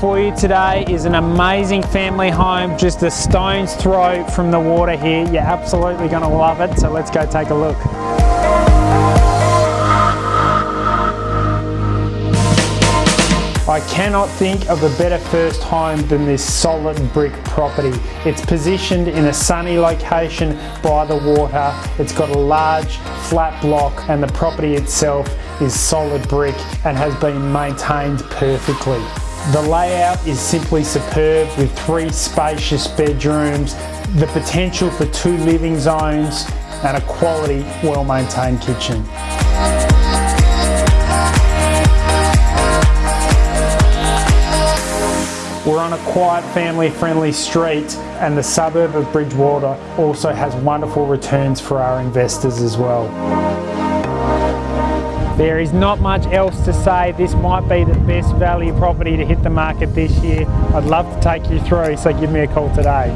for you today is an amazing family home, just a stone's throw from the water here. You're absolutely going to love it, so let's go take a look. I cannot think of a better first home than this solid brick property. It's positioned in a sunny location by the water. It's got a large flat block and the property itself is solid brick and has been maintained perfectly. The layout is simply superb with three spacious bedrooms, the potential for two living zones and a quality, well-maintained kitchen. We're on a quiet family friendly street and the suburb of Bridgewater also has wonderful returns for our investors as well. There is not much else to say. This might be the best value property to hit the market this year. I'd love to take you through, so give me a call today.